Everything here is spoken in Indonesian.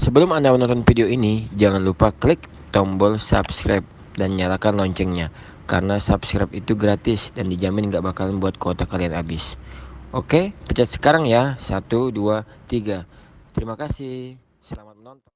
Sebelum Anda menonton video ini, jangan lupa klik tombol subscribe dan nyalakan loncengnya. Karena subscribe itu gratis dan dijamin nggak bakalan buat kuota kalian habis. Oke, pencet sekarang ya. Satu, dua, tiga. Terima kasih. Selamat menonton.